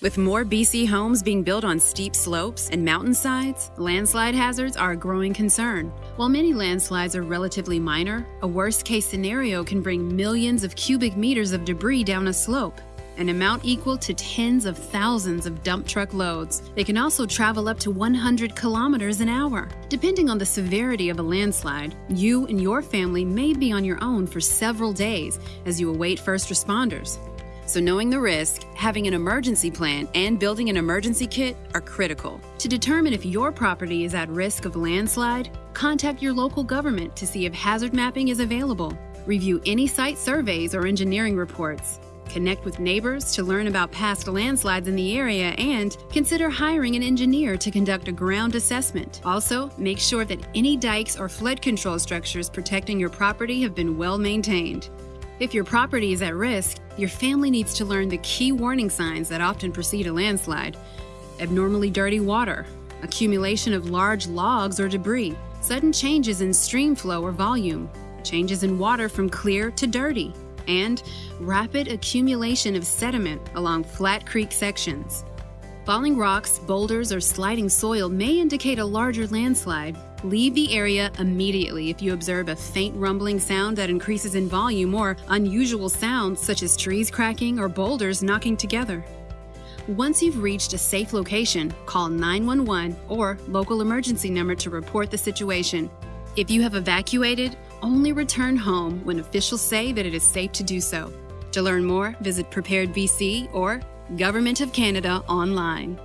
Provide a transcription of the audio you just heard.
With more BC homes being built on steep slopes and mountainsides, landslide hazards are a growing concern. While many landslides are relatively minor, a worst case scenario can bring millions of cubic meters of debris down a slope, an amount equal to tens of thousands of dump truck loads. They can also travel up to 100 kilometers an hour. Depending on the severity of a landslide, you and your family may be on your own for several days as you await first responders. So, knowing the risk, having an emergency plan, and building an emergency kit are critical. To determine if your property is at risk of landslide, contact your local government to see if hazard mapping is available. Review any site surveys or engineering reports. Connect with neighbors to learn about past landslides in the area and consider hiring an engineer to conduct a ground assessment. Also, make sure that any dikes or flood control structures protecting your property have been well maintained. If your property is at risk, your family needs to learn the key warning signs that often precede a landslide abnormally dirty water, accumulation of large logs or debris, sudden changes in stream flow or volume, changes in water from clear to dirty, and rapid accumulation of sediment along flat creek sections. Falling rocks, boulders, or sliding soil may indicate a larger landslide. Leave the area immediately if you observe a faint rumbling sound that increases in volume or unusual sounds such as trees cracking or boulders knocking together. Once you've reached a safe location, call 911 or local emergency number to report the situation. If you have evacuated, only return home when officials say that it is safe to do so. To learn more, visit Prepared BC or Government of Canada online.